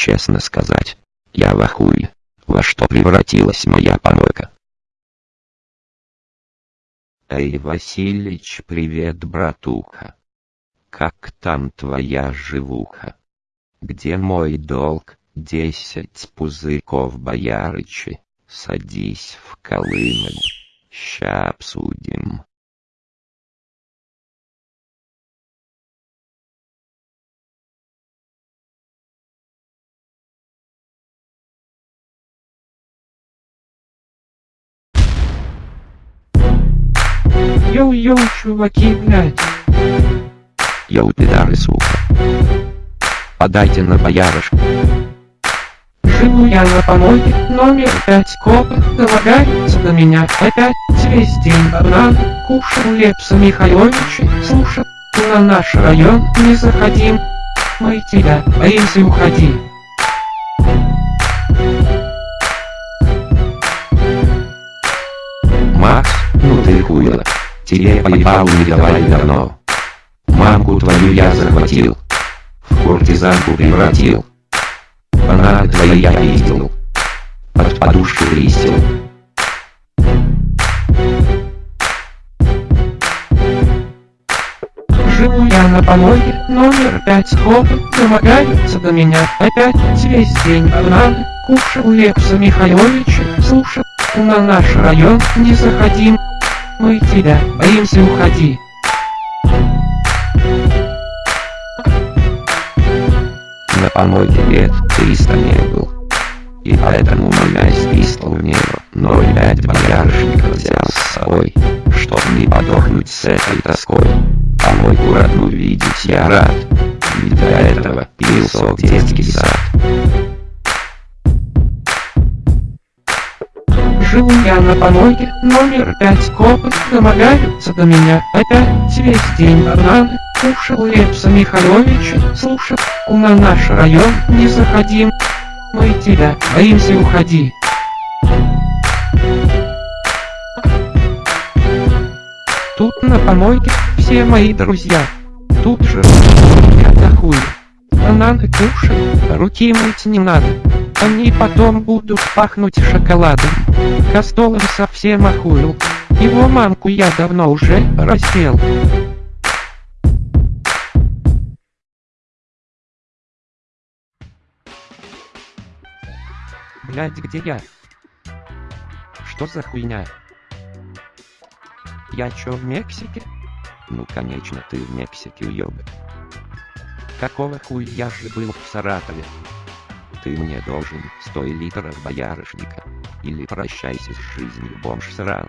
честно сказать, я в ахуе, во что превратилась моя помойка. Эй, Василич, привет, братуха. Как там твоя живуха? Где мой долг? Десять пузырьков боярычи. Садись в Колымель. Ща обсудим. Йоу-йоу, чуваки, блядь. Йоу, пидары, сука. Подайте на боярышку. Живу я на помойке, номер пять копы, долагается до меня опять весь день банан, кушал Лепса Михайловича, слушай, на наш район не заходим, мы тебя боимся уходи. Макс, ну ты хуйло. Тебе поебал не давай давно. Мамку твою я захватил. В куртизанку превратил. Фанаты твои я видел. Под подушку листил. Живу я на помойке, номер пять копы, домогаются до меня опять весь день бананы, кушал Лепса Михайловича, слушай, на наш район не заходим, мы тебя боимся уходи. На помойке лет 300 не был. И поэтому моя списла в небо, но пять боярышников взял с собой, чтоб не подохнуть с этой тоской. Помойку родную видеть я рад, ведь до этого пил сок детский сад. Живу я на помойке, номер пять копы, домогаются до меня. Опять весь день бананы, кушал Лепса Михайловича, слушай, на наш район не заходим, мы тебя боимся уходи. Тут на помойке все мои друзья, тут же я дохуя. Бананы кушай, руки мыть не надо, они потом будут пахнуть шоколадом. Костолом совсем охуел, его мамку я давно уже раздел. Блять, где я? Что за хуйня? Я чё, в Мексике? Ну конечно ты в Мексике уёбок. Какого хуя же был в Саратове? Ты мне должен 100 литров боярышника. Или прощайся с жизнью, бомж сраный.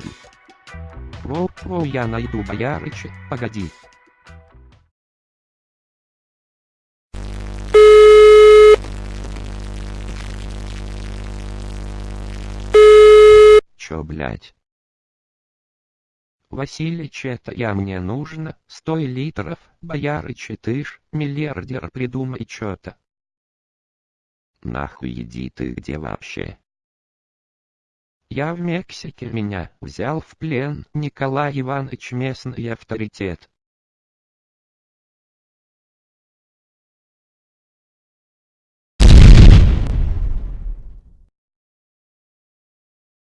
Воу-воу, я найду боярыча, погоди. Чё, блять? Василич, это я мне нужно, 100 литров, боярыча ты ж, миллиардер, придумай чё-то. Нахуй иди ты где вообще? Я в Мексике меня взял в плен Николай Иванович местный авторитет.